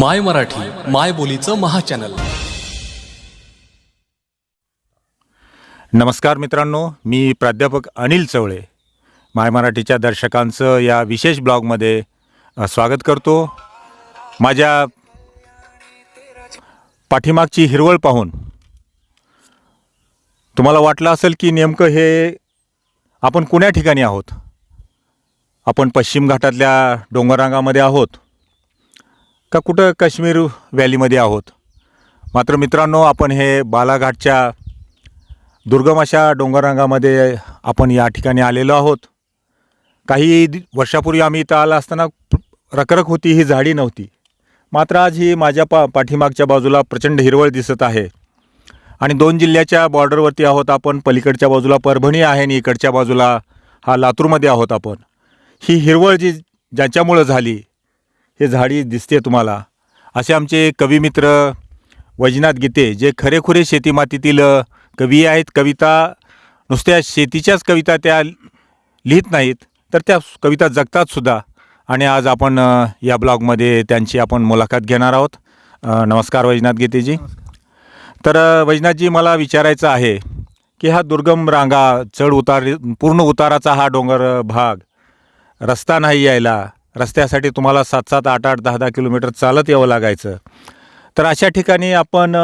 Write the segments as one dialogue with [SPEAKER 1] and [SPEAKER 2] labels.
[SPEAKER 1] माय मराठी माय बोलीचं महाचॅनल.
[SPEAKER 2] नमस्कार मित्रांनो मी प्राध्यापक अनिल चवळे. माय मराठीच्या दर्शकांचं या विशेष ब्लॉगमध्ये स्वागत करतो. माझ्या पाठीमागची हिरवळ पाहून तुम्हाला वाटलं असेल की नेमकं हे आपण कुण्या ठिकाणी आहोत? आपण पश्चिम घाटातल्या डोंगररांगामध्ये आहोत. का कुठं काश्मीर व्हॅलीमध्ये आहोत? मात्र मित्रांनो आपण हे बालाघाटच्या दुर्गम अशा डोंगररांगामध्ये आपण या ठिकाणी आलेलो आहोत. काही वर्षापूर्वी आम्ही इथं आला असताना रखरख होती ही झाडी नव्हती. मात्र आज ही माझ्या पा पाठीमागच्या बाजूला प्रचंड हिरवळ दिसत आहे. आणि दोन जिल्ह्याच्या बॉर्डरवरती आहोत आपण पलीकडच्या बाजूला परभणी आहे आणि इकडच्या बाजूला हा लातूरमध्ये आहोत आपण. ही हिरवळ जी ज्याच्यामुळं झाली हे झाडी दिसते तुम्हाला. असे आमचे कविमित्र वैजनाथ गीते जे खरेखुरे शेतीमातीतील कवी आहेत. कविता नुसत्या शेतीच्याच कविता त्या लिहित नाहीत तर त्या कविता जगतात सुद्धा. आणि आज आपण या ब्लॉगमध्ये त्यांची आपण मुलाखत घेणार आहोत. नमस्कार वैजनाथ गीतेजी. तर वैजनाथजी मला विचारायचं आहे की हा दुर्गम रांगा चढ उतार पूर्ण उताराचा हा डोंगर भाग रस्ता नाही यायला रस्त्यासाठी तुम्हाला सात सात आठ आठ दहा दहा किलोमीटर चालत यावं लागायचं. तर अशा ठिकाणी आपण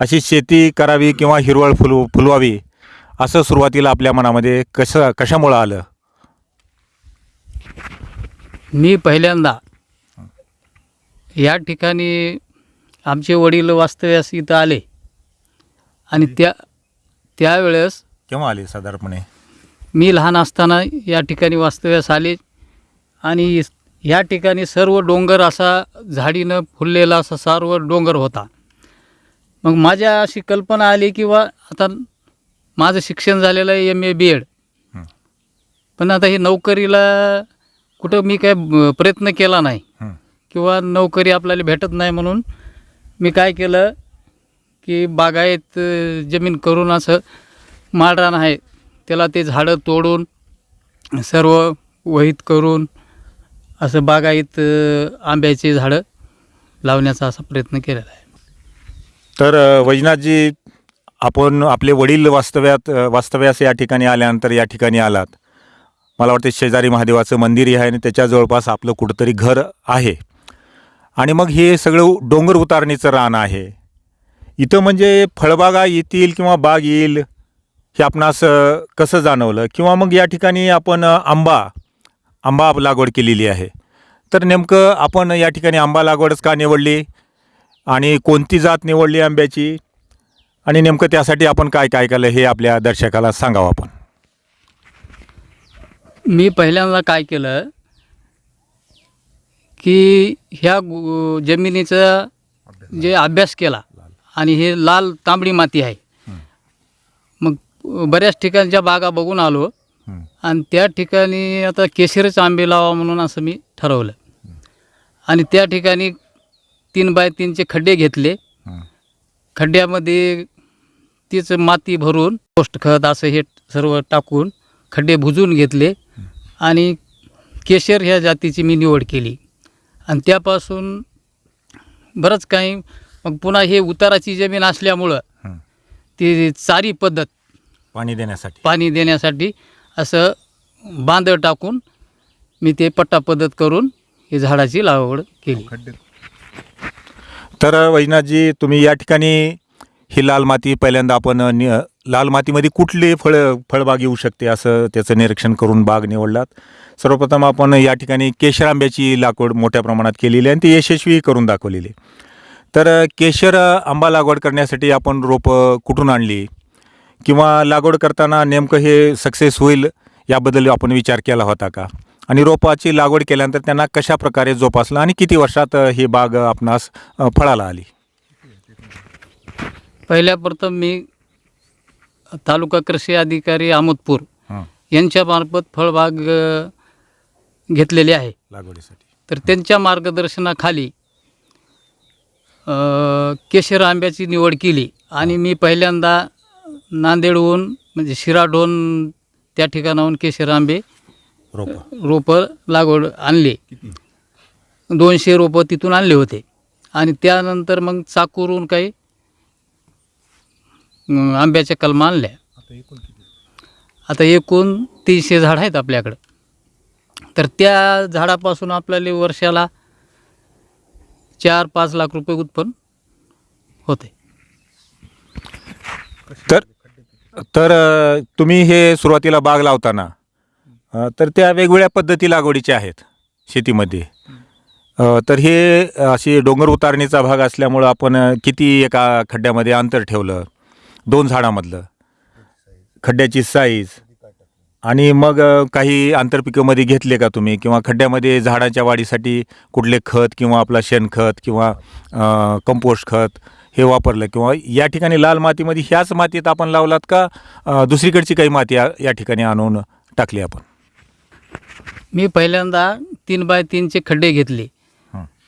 [SPEAKER 2] अशी शेती करावी किंवा हिरवळ फुलू फुलवावी असं सुरुवातीला आपल्या मनामध्ये कसं कशामुळं आलं?
[SPEAKER 3] मी पहिल्यांदा या ठिकाणी आमचे वडील वास्तव्यास इथं आले. आणि त्या त्यावेळेस
[SPEAKER 2] केव्हा आले साधारणपणे?
[SPEAKER 3] मी लहान असताना या ठिकाणी वास्तव्यास आले. आणि या ठिकाणी सर्व डोंगर असा झाडीनं फुललेला असा सर्व डोंगर होता मग माझ्या अशी कल्पना आली की बा आता माझं शिक्षण झालेलं आहे एम ए बी एड. पण आता हे नोकरीला कुठं मी काय प्रयत्न केला नाही. किंवा नोकरी आपल्याला भेटत नाही म्हणून मी काय केलं की बागायत जमीन करून असं माळरान आहे त्याला ते झाडं तोडून सर्व वहीत करून असं बागायत आंब्याचे झाडं लावण्याचा असा प्रयत्न केलेला आहे.
[SPEAKER 2] तर वैजनाथजी आपण आपले वडील वास्तव्यात वास्तव्यास या ठिकाणी आल्यानंतर या ठिकाणी आलात. मला वाटते शेजारी महादेवाचं मंदिरही आहे आणि त्याच्या जवळपास आपलं कुठंतरी घर आहे. आणि मग हे सगळं डोंगर उतारणीचं रान आहे. इथं म्हणजे फळबागा येतील किंवा बाग येईल हे आपणास कसं जाणवलं? किंवा मग या ठिकाणी आपण आंबा आंबा लागवड केलेली आहे. तर नेमकं आपण या ठिकाणी आंबा लागवडच का निवडली? आणि कोणती जात निवडली आंब्याची? आणि नेमकं त्यासाठी आपण काय काय केलं हे आपल्या दर्शकाला सांगावं आपण.
[SPEAKER 3] मी पहिल्यांदा काय केलं? की ह्या जमिनीचा जे अभ्यास केला आणि हे लाल तांबडी माती आहे. मग बऱ्याच ठिकाणच्या बागा बघून आलो. आणि त्या ठिकाणी आता केशरच आंबे लावा म्हणून असं मी ठरवलं. आणि त्या ठिकाणी तीन बाय तीनचे खड्डे घेतले. खड्ड्यामध्ये तीच माती भरून पोस्ट खत असं हे सर्व टाकून खड्डे भुजून घेतले. आणि केशर ह्या जातीची मी निवड केली. आणि त्यापासून बरंच काही मग पुन्हा हे उताराची जमीन असल्यामुळं. ती चारी पद्धत
[SPEAKER 2] पाणी देण्यासाठी.
[SPEAKER 3] पाणी देण्यासाठी असं बांध टाकून मी ते पट्टा पद्धत करून ही झाडाची लागवड केली.
[SPEAKER 2] तर वैजनाथजी तुम्ही या ठिकाणी ही लाल माती पहिल्यांदा आपण नि लाल मातीमध्ये कुठली फळ फळबाग येऊ शकते असं त्याचं निरीक्षण करून बाग निवडलात. सर्वप्रथम आपण या ठिकाणी केशर आंब्याची लागवड मोठ्या प्रमाणात केलेली आहे आणि ती यशस्वी करून दाखवलेली तर केशर आंबा लागवड करण्यासाठी आपण रोपं कुठून आणली? किंवा लागवड करताना नेमकं हे सक्सेस होईल याबद्दल आपण विचार केला होता का? आणि रोपाची लागवड केल्यानंतर त्यांना कशा प्रकारे जोपासलं आणि किती वर्षात ही बाग आपणास फळाला आली?
[SPEAKER 3] पहिल्या प्रथम मी तालुका कृषी अधिकारी अहमदपूर
[SPEAKER 2] हं,
[SPEAKER 3] यांच्यामार्फत फळबाग घेतलेली आहे.
[SPEAKER 2] लागवडीसाठी.
[SPEAKER 3] तर त्यांच्या मार्गदर्शनाखाली केशर आंब्याची निवड केली आणि मी पहिल्यांदा नांदेडहून म्हणजे शिराढोण त्या ठिकाणाहून केशर आंबे
[SPEAKER 2] रोपं.
[SPEAKER 3] रोपं लागवड आणले. दोनशे रोपं तिथून आणले होते. आणि त्यानंतर मग चाकूरून काही आंब्याच्या कलमा आणल्या. आता एकूण तीनशे झाड आहेत आपल्याकडं. तर त्या झाडापासून आपल्याला वर्षाला चार पाच लाख रुपये उत्पन्न होते.
[SPEAKER 2] तर तर अ, तुम्ही हे सुरुवातीला बाग लावताना अ, तर त्या वेगवेगळ्या पद्धती लागवडीच्या आहेत शेतीमध्ये. अ, तर हे अशी डोंगर उतारणीचा भाग असल्यामुळं आपण अ, किती एका खड्ड्यामध्ये अंतर ठेवलं? दोन झाडामधलं. खड्ड्याची साईज आणि मग अ, काही आंतरपिकंमध्ये घेतले का तुम्ही? किंवा खड्ड्यामध्ये झाडाच्या वाढीसाठी कुठले खत किंवा आपला शेणखत किंवा कंपोस्ट खत हे वापरलं किंवा या ठिकाणी लाल मातीमध्ये ह्याच मातीत आपण लावलात का दुसरीकडची काही माती या या ठिकाणी आणून टाकली आपण
[SPEAKER 3] मी पहिल्यांदा तीन बाय तीनचे खड्डे घेतले.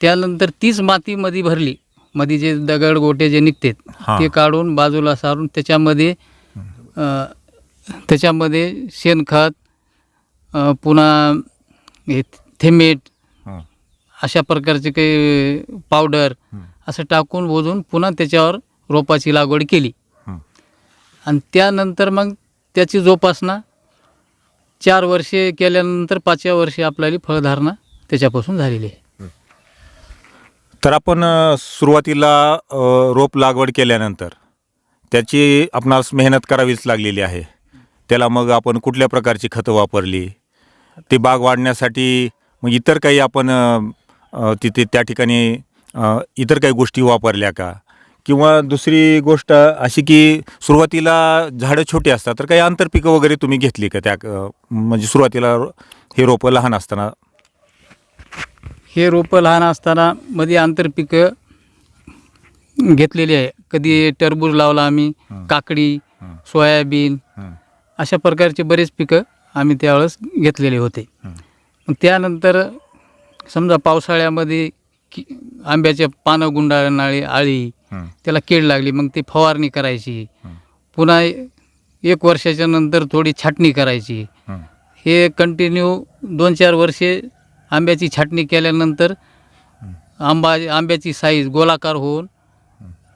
[SPEAKER 3] त्यानंतर तीच माती मध्ये भरली मध्ये जे दगड गोटे जे निघतात. ते काढून बाजूला सारून त्याच्यामध्ये त्याच्यामध्ये शेणखत पुन्हा हे थेमेट. अशा प्रकारचे काही पावडर. असं टाकून बोजून पुन्हा त्याच्यावर रोपाची लागवड केली. आणि त्यानंतर मग त्याची जोपासना चार वर्षे केल्यानंतर पाचव्या वर्षी आपल्याला फळधारणा त्याच्यापासून झालेली आहे.
[SPEAKER 2] तर आपण सुरुवातीला रोप लागवड केल्यानंतर त्याची आपणास मेहनत करावीच लागलेली आहे. त्याला मग आपण कुठल्या प्रकारची खतं वापरली? ती बाग वाढण्यासाठी मग इतर काही आपण तिथे त्या ठिकाणी इतर काही गोष्टी वापरल्या का किंवा दुसरी गोष्ट अशी की सुरुवातीला झाडं छोटी असतात तर काही आंतरपिकं वगैरे तुम्ही घेतली का त्या म्हणजे सुरुवातीला हे रोपं लहान असताना
[SPEAKER 3] हे रोपं लहान असताना मध्ये आंतरपिकं घेतलेली आहे कधी टरबूज लावला आम्ही. काकडी. सोयाबीन. अशा प्रकारचे बरेच पिकं आम्ही त्यावेळेस घेतलेले होते त्यानंतर समजा पावसाळ्यामध्ये की आंब्याच्या पानं गुंडाळणारी आळी. त्याला कीड लागली मग ती फवारणी करायची. पुन्हा एक वर्षाच्या नंतर थोडी छाटणी करायची
[SPEAKER 2] हं.
[SPEAKER 3] कंटिन्यू दोन चार वर्षे आंब्याची छाटणी केल्यानंतर आंबा आंब्याची साईज गोलाकार होऊन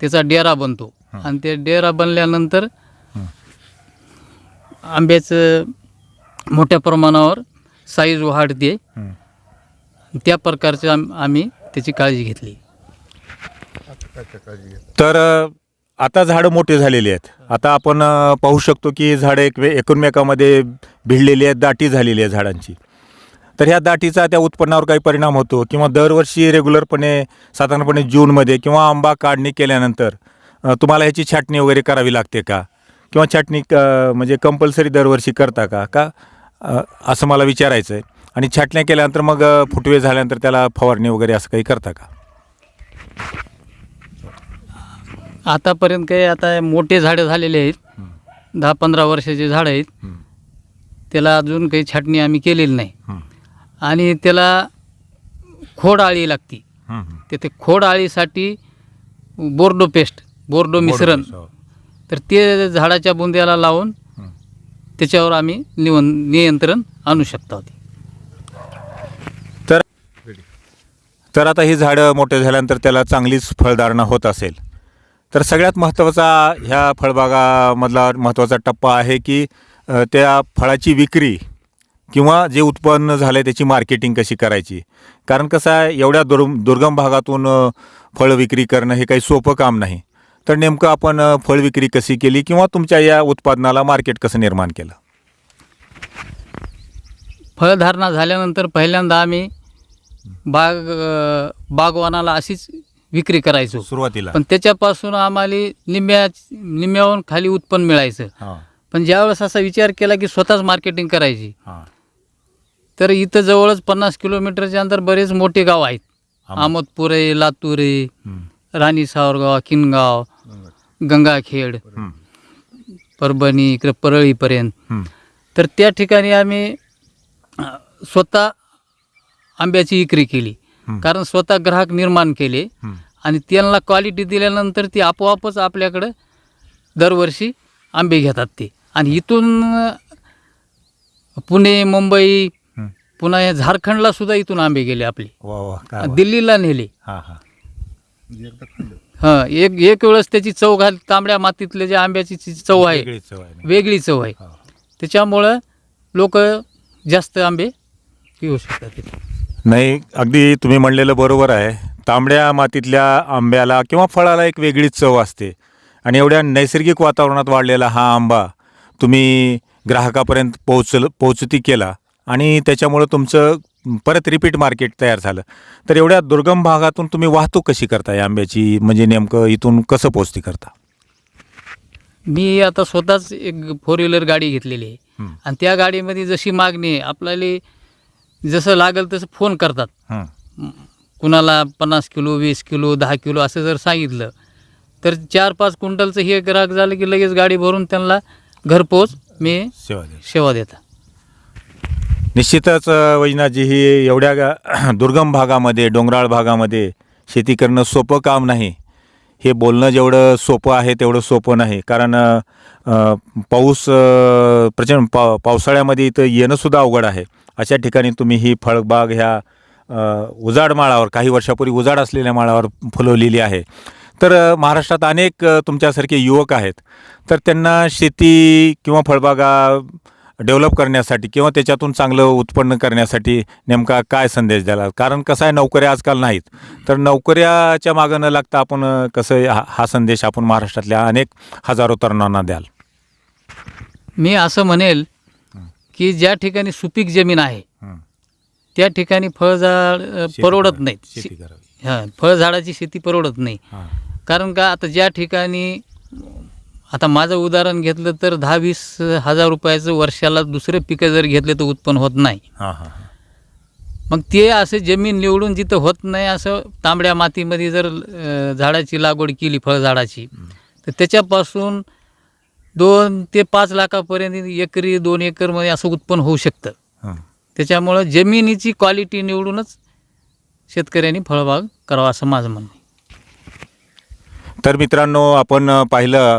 [SPEAKER 3] त्याचा डेरा बनतो आणि ते डेरा बनल्यानंतर आंब्याचं मोठ्या प्रमाणावर साईज वाढते. त्या प्रकारचं आम आम्ही त्याची काळजी घेतली.
[SPEAKER 2] तर अ, आता झाडं मोठे झालेली आहेत. आता आपण अ, पाहू शकतो की झाडं एक एकमेकामध्ये भिडलेली आहेत दाटी झालेली आहे झाडांची. तर ह्या दाटीचा त्या उत्पन्नावर काही परिणाम होतो किंवा दरवर्षी रेग्युलरपणे साधारणपणे जूनमध्ये किंवा आंबा काढणी केल्यानंतर अ, तुम्हाला ह्याची छाटणी वगैरे करावी लागते का? किंवा छाटणी क- म्हणजे कंपल्सरी दरवर्षी करता का? का अ, असं मला विचारायचं आहे आणि छाटण्या केल्यानंतर मग फुटवे झाल्यानंतर त्याला फवारणी वगैरे असं काही करता का?
[SPEAKER 3] आतापर्यंत काही आता मोठे झाडं झालेले आहेत. दहा पंधरा वर्षाचे झाडं आहेत.
[SPEAKER 2] हं.
[SPEAKER 3] त्याला अजून काही छाटणी आम्ही केलेली नाही.
[SPEAKER 2] हं.
[SPEAKER 3] आणि त्याला खोड आळी लागती.
[SPEAKER 2] हं, हं.
[SPEAKER 3] तर ते खोड आळीसाठी बोर्डो पेस्ट बोर्डो मिश्रण. तर ते झाडाच्या बुंद्याला लावून
[SPEAKER 2] हं.
[SPEAKER 3] त्याच्यावर आम्ही निवन नियंत्रण आणू शकतो
[SPEAKER 2] तर आता ही झाडं मोठे झाल्यानंतर त्याला चांगलीच फळधारणा होत असेल. तर सगळ्यात महत्त्वाचा ह्या फळबागामधला महत्त्वाचा टप्पा आहे की त्या फळाची विक्री किंवा जे उत्पन्न झालं आहे त्याची मार्केटिंग कशी करायची. कारण कसं आहे एवढ्या दुर् दुर्गम भागातून फळ विक्री करणं हे काही सोपं काम नाही. तर नेमकं आपण फळ विक्री कशी केली किंवा तुमच्या या उत्पादनाला मार्केट कसं निर्माण केलं?
[SPEAKER 3] फळधारणा झाल्यानंतर पहिल्यांदा आम्ही बाग बागवानाला अशीच विक्री करायचो.
[SPEAKER 2] सुरुवातीला.
[SPEAKER 3] पण त्याच्यापासून आम्हाला निम्म्या निम्म्याहून खाली उत्पन्न मिळायचं. पण ज्यावेळेस असा विचार केला की स्वतःच मार्केटिंग करायची तर इथं जवळच पन्नास किलोमीटरच्या अंतर बरेच मोठे गाव आहेत.
[SPEAKER 2] आम-
[SPEAKER 3] अहमदपुरे लातुरे. राणी सावरगाव किनगाव गंगाखेड. परभणी इकडे परळीपर्यंत. तर त्या ठिकाणी आम्ही स्वतः आंब्याची विक्री केली
[SPEAKER 2] हं.
[SPEAKER 3] कारण स्वतः ग्राहक निर्माण केले
[SPEAKER 2] हं.
[SPEAKER 3] आणि त्यांना क्वालिटी दिल्यानंतर ती आपोआपच आपल्याकडं दरवर्षी आंबे घेतात ते आणि इथून पुणे मुंबई
[SPEAKER 2] हं.
[SPEAKER 3] पुन्हा या झारखंडला सुद्धा इथून आंबे गेले आपले. दिल्लीला नेले
[SPEAKER 2] हां हां
[SPEAKER 3] हां एक एक वेळेस त्याची चव घाल तांबड्या मातीतले जे आंब्याची चव आहे. वेगळी चव आहे
[SPEAKER 2] हा.
[SPEAKER 3] त्याच्यामुळं लोक जास्त आंबे पिऊ शकतात
[SPEAKER 2] नाही अगदी तुम्ही म्हणलेलं बरोबर आहे. तांबड्या मातीतल्या आंब्याला किंवा फळाला एक वेगळीच चव असते. आणि एवढ्या नैसर्गिक वातावरणात वाढलेला हा आंबा तुम्ही ग्राहकापर्यंत पोहोचल पोहोचती केला आणि त्याच्यामुळं तुमचं परत रिपीट मार्केट तयार झालं. तर एवढ्या दुर्गम भागातून तुम्ही वाहतूक कशी करता या आंब्याची? म्हणजे नेमकं इथून कसं पोहोचती करता?
[SPEAKER 3] मी आता स्वतःच एक फोर व्हीलर गाडी घेतलेली आहे. आणि त्या गाडीमध्ये जशी मागणी आहे आपल्याला जसं लागेल तसं फोन करतात.
[SPEAKER 2] हं.
[SPEAKER 3] कुणाला पन्नास किलो वीस किलो दहा किलो असं जर सांगितलं तर चार पाच क्विंटलचं हे ग्राहक झालं की लगेच गाडी भरून त्यांना घरपोच मी
[SPEAKER 2] सेवा द्या
[SPEAKER 3] सेवा देता.
[SPEAKER 2] निश्चितच अ, वैजनाथजी ही एवढ्या गा- दुर्गम भागामध्ये डोंगराळ भागामध्ये शेती करणं सोपं काम नाही. हे बोलणं जेवढं सोपं आहे तेवढं सोपं नाही. कारण पाऊस प्रचंड पा पावसाळ्यामध्ये इथं येणंसुद्धा अवघड आहे. अशा ठिकाणी तुम्ही ही फळबाग ह्या उजाड माळावर काही वर्षापूर्वी उजाड असलेल्या माळावर फुलवलेली आहे. तर महाराष्ट्रात अनेक तुमच्यासारखे युवक आहेत. तर त्यांना शेती किंवा फळबागा डेव्हलप करण्यासाठी किंवा त्याच्यातून चांगलं उत्पन्न करण्यासाठी नेमका काय संदेश द्याला? कारण कसं आहे नोकऱ्या आजकाल नाहीत. तर नोकऱ्याच्या मागं न लागता आपण कसं हा हा संदेश आपण महाराष्ट्रातल्या अनेक हजारो तरुणांना द्याल.
[SPEAKER 3] मी असं म्हणेल की ज्या ठिकाणी सुपीक जमीन आहे. त्या ठिकाणी फळझाड परवडत नाहीत. हां फळझाडाची शेती परवडत नाही. कारण का आता ज्या ठिकाणी आता माझं उदाहरण घेतलं तर दहा वीस हजार रुपयाचं वर्षाला दुसरे पिकं जर घेतले तर उत्पन्न होत नाही. मग ते असं जमीन निवडून जिथं होत नाही असं तांबड्या मातीमध्ये जर झाडाची लागवड केली फळझाडाची तर त्याच्यापासून दोन ते पाच लाखापर्यंत एकरी दोन एकरमध्ये असं उत्पन्न होऊ शकतं. त्याच्यामुळं जमिनीची क्वालिटी निवडूनच शेतकऱ्यांनी फळबाग करावा असं माझं म्हणणं.
[SPEAKER 2] तर मित्रांनो आपण पाहिलं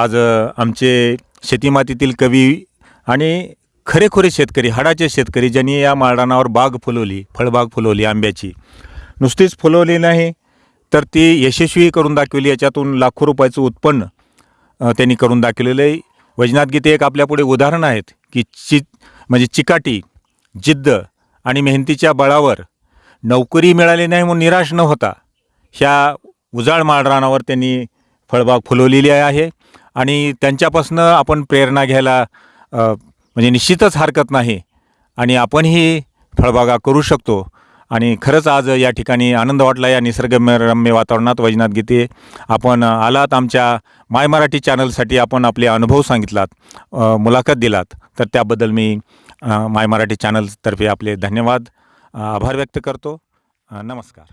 [SPEAKER 2] आज आमचे शेतीमातीतील कवी आणि खरेखुरे शेतकरी हाडाचे शेतकरी ज्यांनी या माळरानावर बाग फुलवली फळबाग फुलवली आंब्याची नुसतीच फुलवली नाही तर ती यशस्वी करून दाखवली. याच्यातून लाखो रुपयाचं उत्पन्न त्यांनी करून दाखवलेलं आहे. वैजनाथ गीते एक आपल्यापुढे उदाहरण आहेत की चि म्हणजे चिकाटी जिद्द आणि मेहनतीच्या बळावर नोकरी मिळाली नाही म्हणून निराश न होता ह्या उजाळ माळरानावर त्यांनी फळबाग फुलवलेली आहे. आणि त्यांच्यापासनं आपण प्रेरणा घ्यायला म्हणजे निश्चितच हरकत नाही. आणि आपणही फळबागा करू शकतो. आणि खरंच आज या ठिकाणी आनंद वाटला या निसर्गरम्य वातावरणात वैजनाथ गीते. आपण आलात आमच्या माय मराठी चॅनलसाठी आपण आपले अनुभव सांगितलात मुलाखत दिलात. तर त्याबद्दल मी माय मराठी चॅनलतर्फे आपले धन्यवाद आभार व्यक्त करतो. नमस्कार.